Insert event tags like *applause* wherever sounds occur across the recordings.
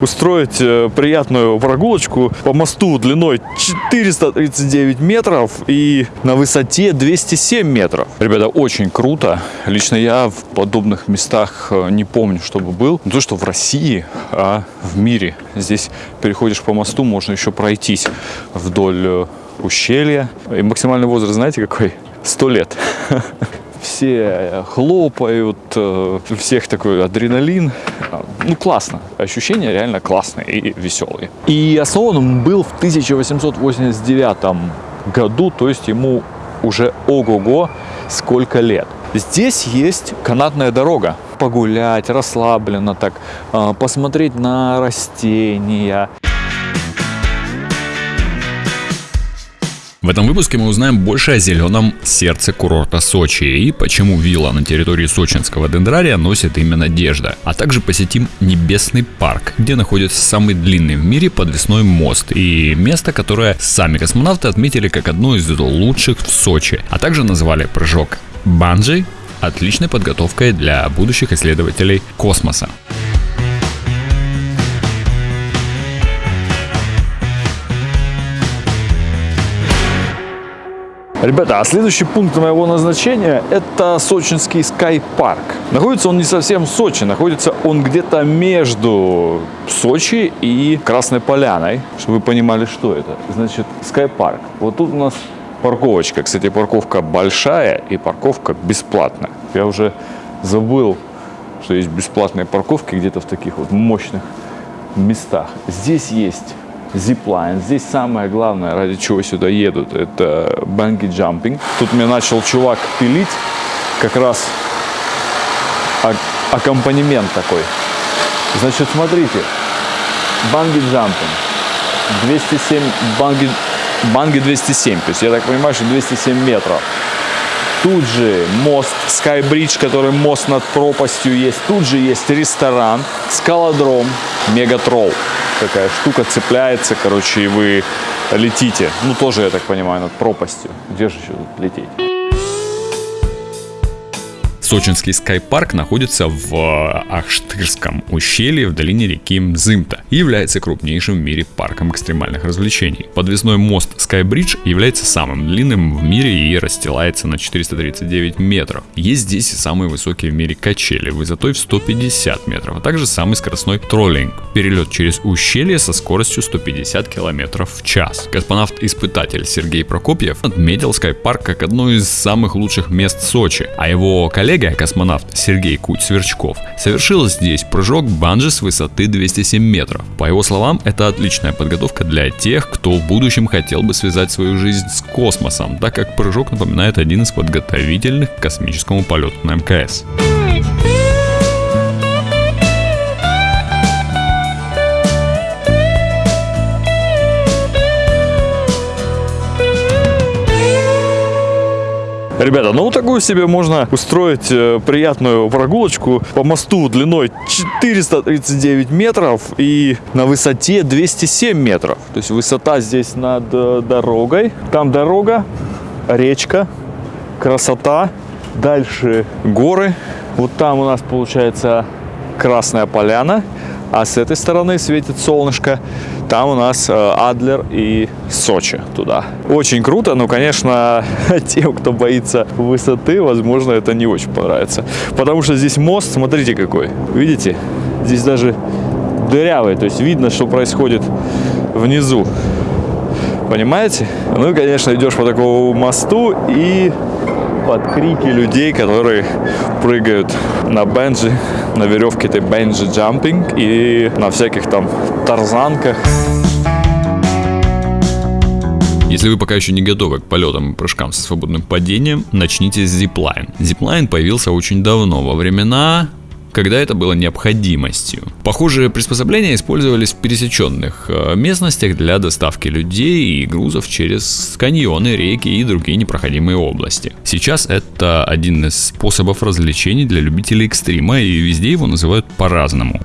устроить э, приятную прогулочку по мосту длиной 439 метров и на высоте 207 метров. Ребята, очень круто. Лично я в подобных местах э, не помню, чтобы был. Не то, что в России, а в мире. Здесь переходишь по мосту, можно еще пройтись вдоль э, ущелья. И максимальный возраст, знаете, какой? 100 лет. *laughs* все хлопают, э, всех такой адреналин. Ну, классно. Ощущения реально классные и веселые. И основан он был в 1889 году, то есть ему уже ого-го сколько лет. Здесь есть канатная дорога. Погулять, расслабленно так, э, посмотреть на растения. В этом выпуске мы узнаем больше о зеленом сердце курорта Сочи и почему вилла на территории сочинского дендрария носит имя Надежда. А также посетим Небесный парк, где находится самый длинный в мире подвесной мост и место, которое сами космонавты отметили как одно из лучших в Сочи, а также назвали прыжок банджи отличной подготовкой для будущих исследователей космоса. Ребята, а следующий пункт моего назначения это сочинский Park. Находится он не совсем в Сочи, находится он где-то между Сочи и Красной Поляной, чтобы вы понимали, что это. Значит, Park. Вот тут у нас парковочка. Кстати, парковка большая и парковка бесплатная. Я уже забыл, что есть бесплатные парковки где-то в таких вот мощных местах. Здесь есть зиплайн. Здесь самое главное, ради чего сюда едут, это банги джампинг. Тут мне начал чувак пилить как раз аккомпанемент такой. Значит, смотрите, банги джампинг, 207, банги, банги 207, то есть я так понимаю, что 207 метров. Тут же мост Skybridge, который мост над пропастью есть. Тут же есть ресторан, скалодром, мегатрол такая штука цепляется, короче, и вы летите. Ну, тоже, я так понимаю, над пропастью. Где же еще тут лететь? Сочинский скайпарк находится в э, Ахштырском ущелье в долине реки Мзымта и является крупнейшим в мире парком экстремальных развлечений. Подвесной мост Skybridge является самым длинным в мире и расстилается на 439 метров. Есть здесь и самые высокие в мире качели высотой в 150 метров, а также самый скоростной троллинг. Перелет через ущелье со скоростью 150 километров в час. Космонавт-испытатель Сергей Прокопьев отметил скайпарк как одно из самых лучших мест Сочи, а его коллега коллега, космонавт Сергей Куть-Сверчков, совершил здесь прыжок банджи с высоты 207 метров. По его словам, это отличная подготовка для тех, кто в будущем хотел бы связать свою жизнь с космосом, так как прыжок напоминает один из подготовительных к космическому полету на МКС. Ребята, ну вот такую себе можно устроить э, приятную прогулочку по мосту длиной 439 метров и на высоте 207 метров. То есть высота здесь над э, дорогой. Там дорога, речка, красота. Дальше горы. Вот там у нас получается Красная Поляна. А с этой стороны светит солнышко. Там у нас э, Адлер и Сочи туда. Очень круто, но, конечно, *laughs* тем, кто боится высоты, возможно, это не очень понравится. Потому что здесь мост, смотрите какой. Видите? Здесь даже дырявый, то есть видно, что происходит внизу. Понимаете? Ну, конечно, идешь по такому мосту и под крики людей, которые прыгают на бенджи, на веревке этой бенджи джампинг и на всяких там тарзанках. Если вы пока еще не готовы к полетам и прыжкам со свободным падением, начните с зиплайн. Зиплайн появился очень давно, во времена когда это было необходимостью. Похожие приспособления использовались в пересеченных э, местностях для доставки людей и грузов через каньоны, реки и другие непроходимые области. Сейчас это один из способов развлечений для любителей экстрима и везде его называют по-разному.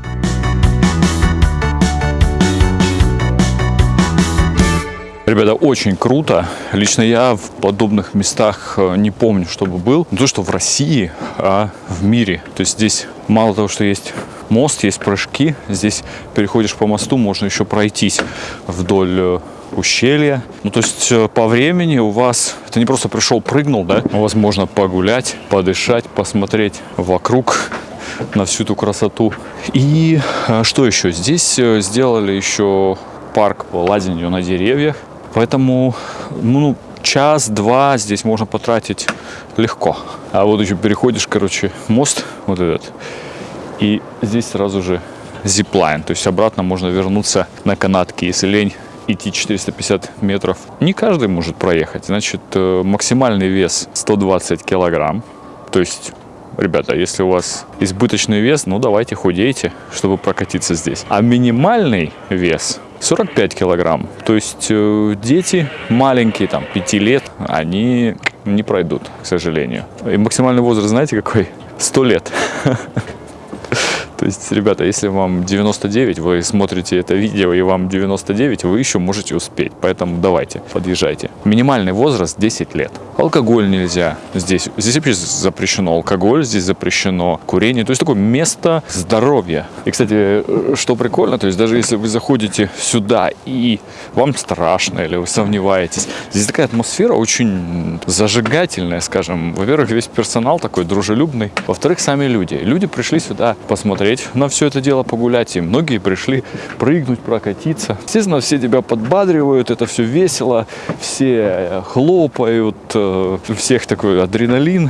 Ребята, очень круто. Лично я в подобных местах э, не помню, чтобы был. Не то, что в России, а в мире. То есть здесь мало того, что есть мост, есть прыжки. Здесь переходишь по мосту, можно еще пройтись вдоль э, ущелья. Ну, то есть э, по времени у вас, ты не просто пришел, прыгнул, да, у вас можно погулять, подышать, посмотреть вокруг на всю эту красоту. И что еще? Здесь сделали еще парк по лазанию на деревьях. Поэтому, ну, час-два здесь можно потратить легко. А вот еще переходишь, короче, мост вот этот. И здесь сразу же зиплайн. То есть обратно можно вернуться на канатке, если лень идти 450 метров. Не каждый может проехать. Значит, э, максимальный вес 120 килограмм. То есть Ребята, если у вас избыточный вес, ну давайте худейте, чтобы прокатиться здесь. А минимальный вес 45 килограмм. То есть э, дети маленькие, там, 5 лет, они не пройдут, к сожалению. И максимальный возраст, знаете, какой? 100 лет. *laughs* То есть, ребята, если вам 99, вы смотрите это видео и вам 99, вы еще можете успеть. Поэтому давайте, подъезжайте. Минимальный возраст 10 лет. Алкоголь нельзя здесь. Здесь вообще запрещено алкоголь, здесь запрещено курение. То есть такое место здоровья. И, кстати, что прикольно, то есть даже если вы заходите сюда и вам страшно или вы сомневаетесь, здесь такая атмосфера очень зажигательная, скажем. Во-первых, весь персонал такой дружелюбный. Во-вторых, сами люди. Люди пришли сюда посмотреть на все это дело, погулять. И многие пришли прыгнуть, прокатиться. Естественно, все тебя подбадривают, это все весело, все хлопают, э, у всех такой адреналин.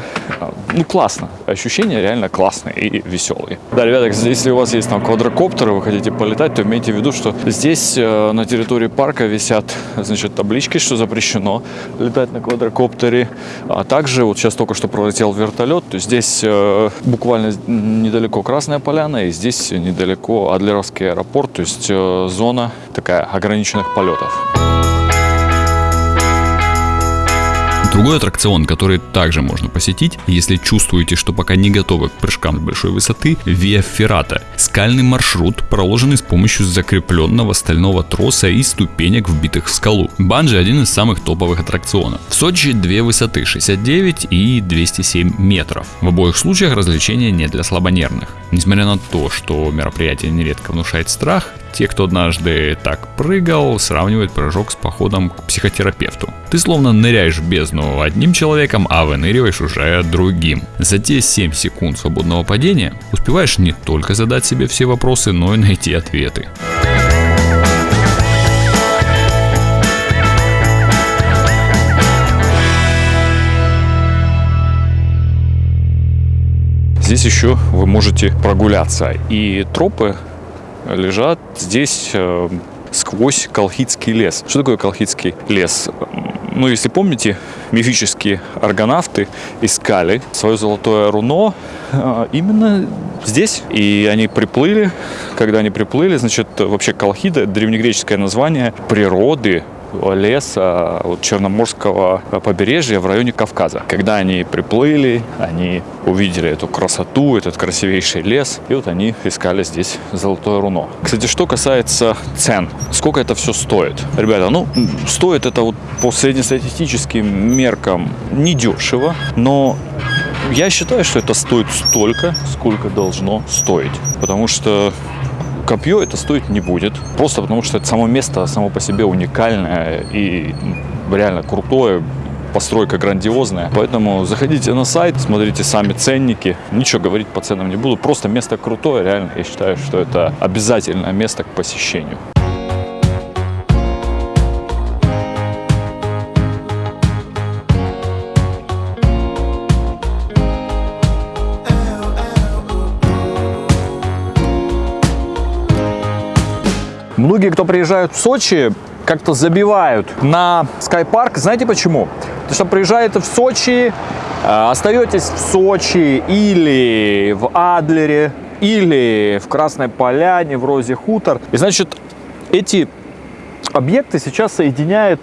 Ну, классно. Ощущения реально классные и веселые. Да, ребята, если у вас есть там квадрокоптеры, вы хотите полетать, то имейте в виду, что здесь э, на территории парка висят, значит, таблички, что запрещено летать на квадрокоптере. А также, вот сейчас только что пролетел вертолет, то здесь э, буквально недалеко Красная Поляна, Казахстана. И здесь недалеко Адлеровский аэропорт, то есть э, зона такая ограниченных полетов. Другой аттракцион, который также можно посетить, если чувствуете, что пока не готовы к прыжкам с большой высоты, Via Ferrata. Скальный маршрут, проложенный с помощью закрепленного стального троса и ступенек, вбитых в скалу. Банджи один из самых топовых аттракционов. В Сочи две высоты 69 и 207 метров. В обоих случаях развлечения не для слабонервных. Несмотря на то, что мероприятие нередко внушает страх, те, кто однажды так прыгал, сравнивают прыжок с походом к психотерапевту. Ты словно ныряешь в бездну одним человеком, а выныриваешь уже другим. За те 7 секунд свободного падения успеваешь не только задать себе все вопросы, но и найти ответы. Здесь еще вы можете прогуляться. И тропы лежат здесь э, сквозь Колхидский лес. Что такое Колхидский лес? Ну, если помните, мифические аргонавты искали свое золотое руно э, именно здесь. И они приплыли. Когда они приплыли, значит, вообще Колхида, древнегреческое название природы, леса вот, Черноморского побережья в районе Кавказа. Когда они приплыли, они увидели эту красоту, этот красивейший лес, и вот они искали здесь золотое руно. Кстати, что касается цен, сколько это все стоит? Ребята, ну, стоит это вот по среднестатистическим меркам недешево, но я считаю, что это стоит столько, сколько должно стоить. Потому что Копье это стоить не будет, просто потому что это само место само по себе уникальное и реально крутое, постройка грандиозная. Поэтому заходите на сайт, смотрите сами ценники. Ничего говорить по ценам не буду. Просто место крутое, реально. Я считаю, что это обязательное место к посещению. Многие, кто приезжают в Сочи, как-то забивают на скайпарк. Знаете почему? Потому что приезжаете в Сочи, э, остаетесь в Сочи или в Адлере, или в Красной Поляне, в Розе Хутор. И значит, эти объекты сейчас соединяет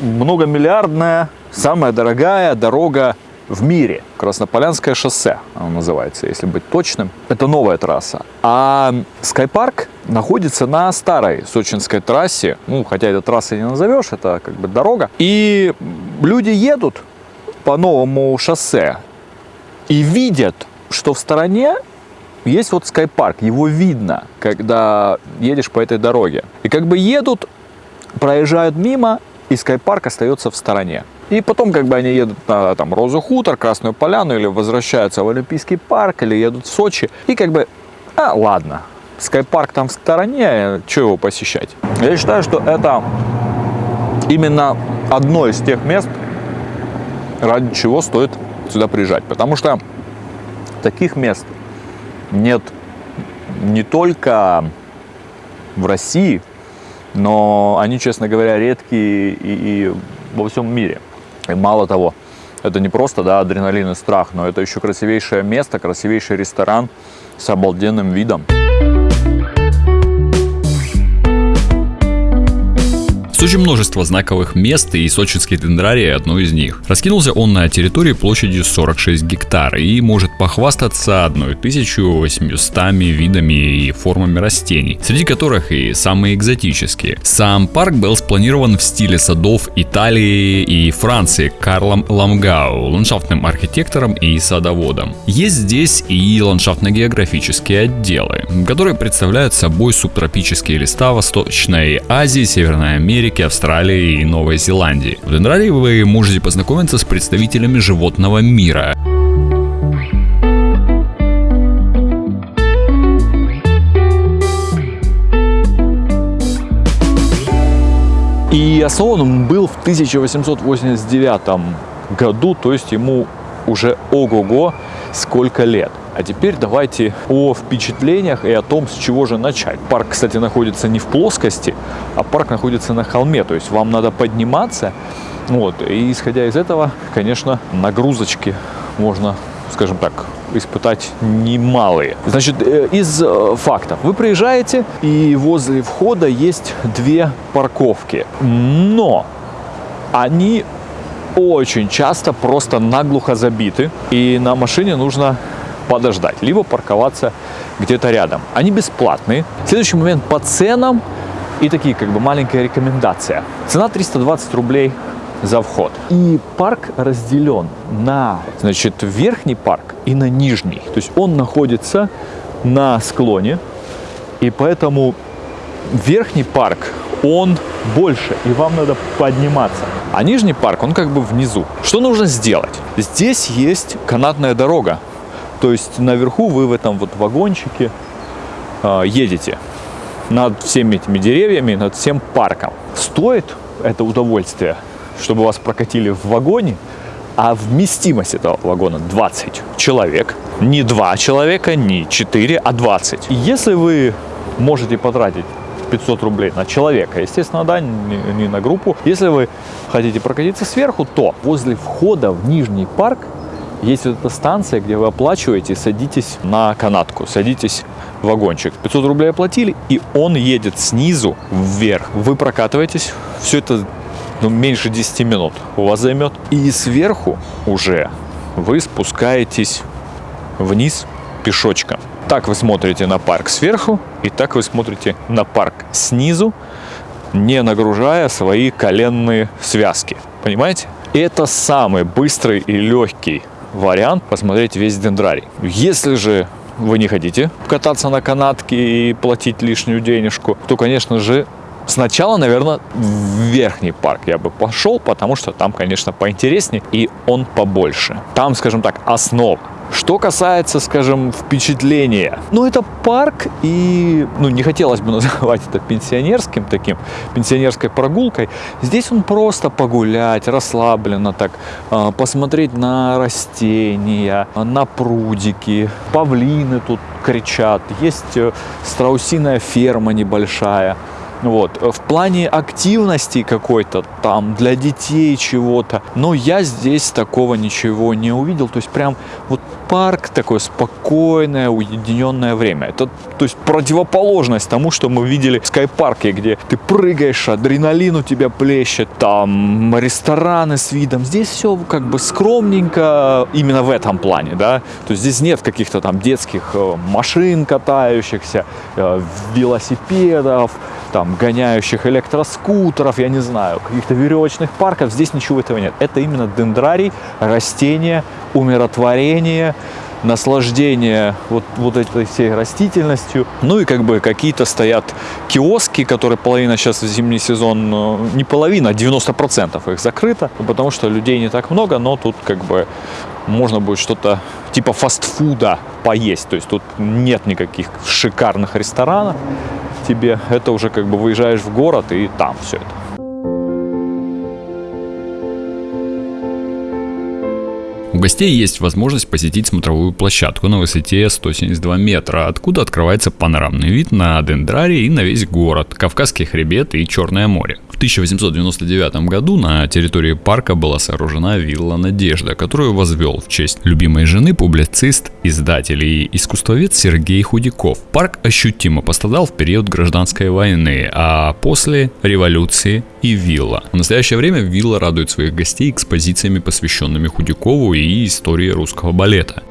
многомиллиардная, самая дорогая дорога в мире. Краснополянское шоссе оно называется, если быть точным. Это новая трасса. А Скайпарк находится на старой сочинской трассе. Ну, хотя это трассой не назовешь, это как бы дорога. И люди едут по новому шоссе и видят, что в стороне есть вот скайпарк, его видно, когда едешь по этой дороге. И как бы едут, проезжают мимо, и скайпарк остается в стороне. И потом, как бы они едут на там, Розу Хутор, Красную Поляну, или возвращаются в Олимпийский парк, или едут в Сочи, и как бы, а, ладно, скайпарк там в стороне, что его посещать? Я считаю, что это именно одно из тех мест, ради чего стоит сюда приезжать. Потому что таких мест нет не только в России, но они, честно говоря, редкие и, и во всем мире. И мало того, это не просто да, адреналин и страх, но это еще красивейшее место, красивейший ресторан с обалденным видом. Сочи множество знаковых мест, и сочинский дендрарий одно из них. Раскинулся он на территории площадью 46 гектар и может похвастаться 1800 видами и формами растений, среди которых и самые экзотические. Сам парк был спланирован в стиле садов Италии и Франции Карлом Ламгау, ландшафтным архитектором и садоводом. Есть здесь и ландшафтно-географические отделы, которые представляют собой субтропические леса Восточной Азии, Северной Америки, Америки, Австралии и Новой Зеландии. В Дендрарии вы можете познакомиться с представителями животного мира. И основан он был в 1889 году, то есть ему уже ого-го сколько лет. А теперь давайте о впечатлениях и о том, с чего же начать. Парк, кстати, находится не в плоскости, а парк находится на холме. То есть вам надо подниматься. Вот. И исходя из этого, конечно, нагрузочки можно, скажем так, испытать немалые. Значит, э, из э, фактов. Вы приезжаете, и возле входа есть две парковки. Но они очень часто просто наглухо забиты, и на машине нужно подождать, либо парковаться где-то рядом. Они бесплатные. Следующий момент по ценам и такие как бы маленькая рекомендация. Цена 320 рублей за вход. И парк разделен на, значит, верхний парк и на нижний. То есть он находится на склоне, и поэтому верхний парк, он больше, и вам надо подниматься. А нижний парк, он как бы внизу. Что нужно сделать? Здесь есть канатная дорога, то есть наверху вы в этом вот вагончике э, едете над всеми этими деревьями, над всем парком. Стоит это удовольствие, чтобы вас прокатили в вагоне, а вместимость этого вагона 20 человек. Не 2 человека, не 4, а 20. И если вы можете потратить 500 рублей на человека, естественно, да, не, не на группу. Если вы хотите прокатиться сверху, то возле входа в Нижний парк есть вот эта станция, где вы оплачиваете, садитесь на канатку, садитесь в вагончик. 500 рублей оплатили, и он едет снизу вверх. Вы прокатываетесь, все это ну, меньше 10 минут у вас займет. И сверху уже вы спускаетесь вниз пешочком. Так вы смотрите на парк сверху, и так вы смотрите на парк снизу, не нагружая свои коленные связки. Понимаете? Это самый быстрый и легкий вариант посмотреть весь дендрарий. Если же вы не хотите кататься на канатке и платить лишнюю денежку, то, конечно же, сначала, наверное, в верхний парк я бы пошел, потому что там, конечно, поинтереснее и он побольше. Там, скажем так, основа. Что касается, скажем, впечатления, ну, это парк, и, ну, не хотелось бы *laughs* называть это пенсионерским таким, пенсионерской прогулкой. Здесь он просто погулять, расслабленно так, а, посмотреть на растения, на прудики, павлины тут кричат, есть э, страусиная ферма небольшая. Вот. В плане активности какой-то там для детей чего-то, но я здесь такого ничего не увидел. То есть прям вот парк такое спокойное, уединенное время. Это то есть противоположность тому, что мы видели в скайпарке, где ты прыгаешь, адреналин у тебя плещет, там рестораны с видом. Здесь все как бы скромненько именно в этом плане, да. То есть здесь нет каких-то там детских э, машин катающихся, э, велосипедов, там гоняющих электроскутеров, я не знаю, каких-то веревочных парков. Здесь ничего этого нет. Это именно дендрарий, растения, умиротворение, наслаждение вот, вот этой всей растительностью. Ну и как бы какие-то стоят киоски, которые половина сейчас в зимний сезон, э, не половина, а 90% их закрыто, потому что людей не так много, но тут как бы можно будет что-то типа фастфуда поесть. То есть тут нет никаких шикарных ресторанов тебе. Это уже как бы выезжаешь в город и там все это. У гостей есть возможность посетить смотровую площадку на высоте 172 метра, откуда открывается панорамный вид на Дендрарий и на весь город, Кавказский хребет и Черное море. В 1899 году на территории парка была сооружена вилла «Надежда», которую возвел в честь любимой жены публицист, издатель и искусствовед Сергей Худяков. Парк ощутимо пострадал в период гражданской войны, а после революции и вилла. В настоящее время вилла радует своих гостей экспозициями, посвященными Худякову и истории русского балета.